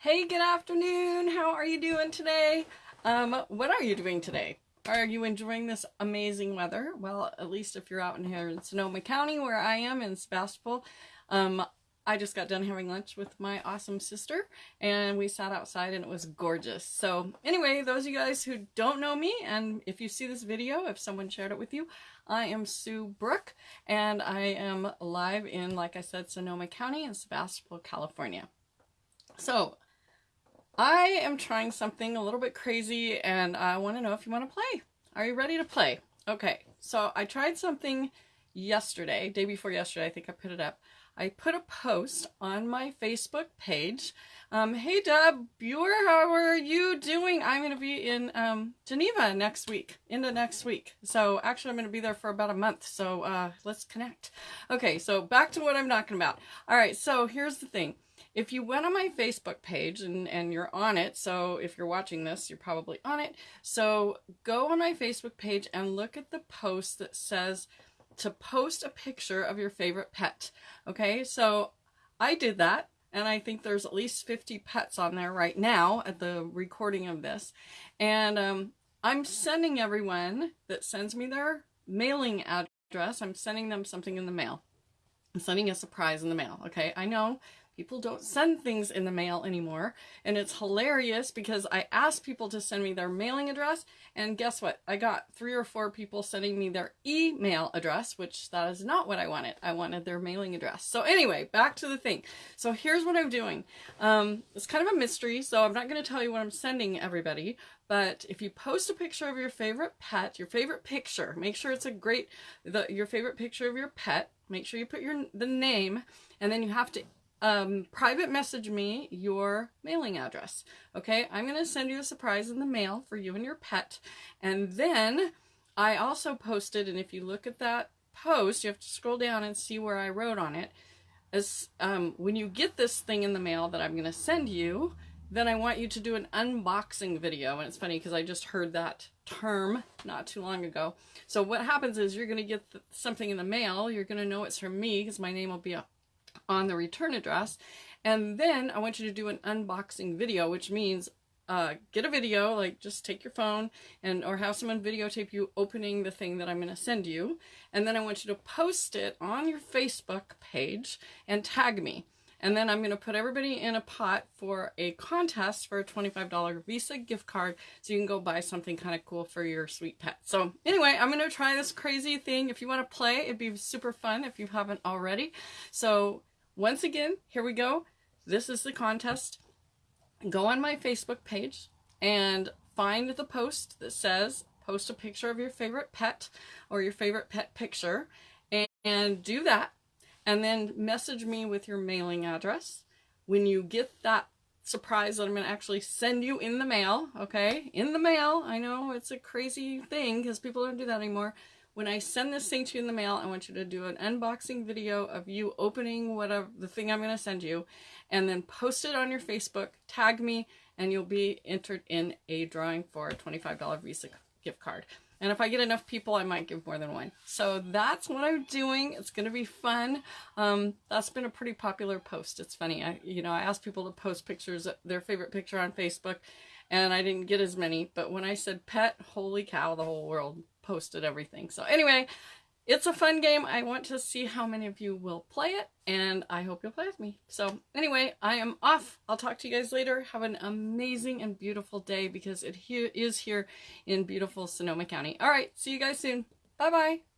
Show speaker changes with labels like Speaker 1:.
Speaker 1: Hey, good afternoon. How are you doing today? Um, what are you doing today? Are you enjoying this amazing weather? Well, at least if you're out in here in Sonoma County, where I am in Sebastopol, um, I just got done having lunch with my awesome sister and we sat outside and it was gorgeous. So anyway, those of you guys who don't know me and if you see this video, if someone shared it with you, I am Sue Brook and I am live in, like I said, Sonoma County in Sebastopol, California. So I am trying something a little bit crazy and I want to know if you want to play. Are you ready to play? Okay, so I tried something yesterday, day before yesterday, I think I put it up. I put a post on my Facebook page. Um, hey Deb Buer, how are you doing? I'm going to be in um, Geneva next week, into next week. So actually I'm going to be there for about a month. So uh, let's connect. Okay, so back to what I'm talking about. All right, so here's the thing. If you went on my Facebook page and, and you're on it, so if you're watching this, you're probably on it. So go on my Facebook page and look at the post that says to post a picture of your favorite pet. Okay, so I did that and I think there's at least 50 pets on there right now at the recording of this. And um, I'm sending everyone that sends me their mailing address, I'm sending them something in the mail. I'm sending a surprise in the mail. Okay, I know People don't send things in the mail anymore. And it's hilarious because I asked people to send me their mailing address. And guess what? I got three or four people sending me their email address, which that is not what I wanted. I wanted their mailing address. So anyway, back to the thing. So here's what I'm doing. Um, it's kind of a mystery, so I'm not going to tell you what I'm sending everybody. But if you post a picture of your favorite pet, your favorite picture, make sure it's a great, the, your favorite picture of your pet, make sure you put your the name, and then you have to um, private message me your mailing address. Okay, I'm going to send you a surprise in the mail for you and your pet. And then I also posted, and if you look at that post, you have to scroll down and see where I wrote on it. As um, when you get this thing in the mail that I'm going to send you, then I want you to do an unboxing video. And it's funny because I just heard that term not too long ago. So what happens is you're going to get something in the mail. You're going to know it's from me because my name will be on the return address. And then I want you to do an unboxing video, which means uh, get a video, like just take your phone and or have someone videotape you opening the thing that I'm going to send you. And then I want you to post it on your Facebook page and tag me. And then I'm going to put everybody in a pot for a contest for a $25 Visa gift card so you can go buy something kind of cool for your sweet pet. So anyway, I'm going to try this crazy thing. If you want to play, it'd be super fun if you haven't already. So once again, here we go. This is the contest. Go on my Facebook page and find the post that says post a picture of your favorite pet or your favorite pet picture and, and do that and then message me with your mailing address. When you get that surprise that I'm going to actually send you in the mail, okay? In the mail. I know it's a crazy thing because people don't do that anymore. When I send this thing to you in the mail, I want you to do an unboxing video of you opening whatever the thing I'm going to send you and then post it on your Facebook, tag me, and you'll be entered in a drawing for a $25 Visa gift card. And if I get enough people, I might give more than one. So that's what I'm doing. It's going to be fun. Um, that's been a pretty popular post. It's funny. I, you know, I asked people to post pictures, of their favorite picture on Facebook, and I didn't get as many. But when I said pet, holy cow, the whole world posted everything. So anyway, it's a fun game. I want to see how many of you will play it, and I hope you'll play with me. So anyway, I am off. I'll talk to you guys later. Have an amazing and beautiful day because it he is here in beautiful Sonoma County. All right, see you guys soon. Bye-bye.